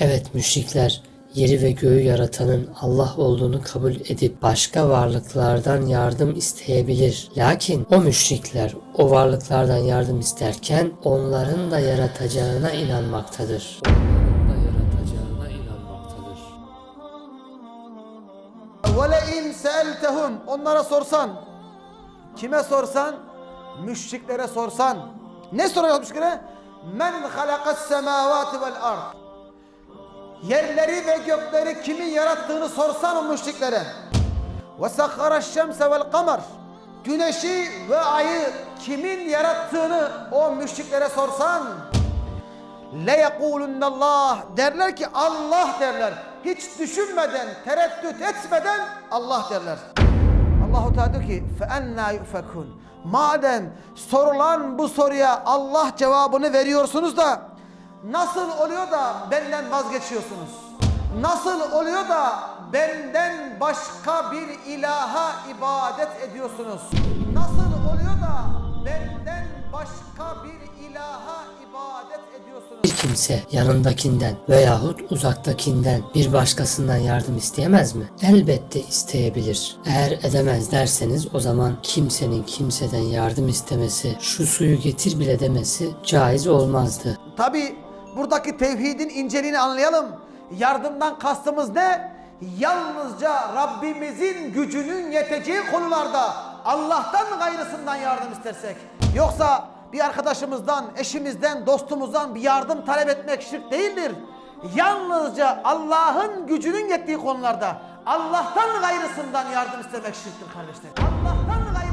Evet müşrikler yeri ve göğü yaratanın Allah olduğunu kabul edip başka varlıklardan yardım isteyebilir. Lakin o müşrikler o varlıklardan yardım isterken onların da yaratacağına inanmaktadır. Onların da yaratacağına inanmaktadır. وَلَاِنْ سَأَلْتَهُمْ Onlara sorsan, kime sorsan? Müşriklere sorsan. Ne soruyor müşriklere? مَنْ خَلَقَ السَّمَاوَاتِ وَالْاَرْضِ Yerleri ve gökleri kimin yarattığını sorsan o müşriklere. وَسَخَّرَ الشَّمْسَ وَالْقَمَرِ Güneşi ve ayı kimin yarattığını o müşriklere sorsan le Allah derler ki Allah derler. Hiç düşünmeden, tereddüt etmeden Allah derler. Allahu Teala diyor ki fe enna yufekun. Madem sorulan bu soruya Allah cevabını veriyorsunuz da nasıl oluyor da benden vazgeçiyorsunuz? Nasıl oluyor da benden başka bir ilaha ibadet ediyorsunuz? Nasıl oluyor da benden başka bir ilaha ibadet ediyorsunuz? Bir kimse yanındakinden veyahut uzaktakinden bir başkasından yardım isteyemez mi? Elbette isteyebilir. Eğer edemez derseniz o zaman kimsenin kimseden yardım istemesi, şu suyu getir bile demesi caiz olmazdı. Tabi buradaki tevhidin inceliğini anlayalım. Yardımdan kastımız ne? Yalnızca Rabbimizin gücünün yeteceği konularda Allah'tan gayrısından yardım istersek. Yoksa bir arkadaşımızdan, eşimizden, dostumuzdan bir yardım talep etmek şirk değildir. Yalnızca Allah'ın gücünün yettiği konularda Allah'tan gayrısından yardım istemek şirktir kardeşler. Allah'tan gayrısından.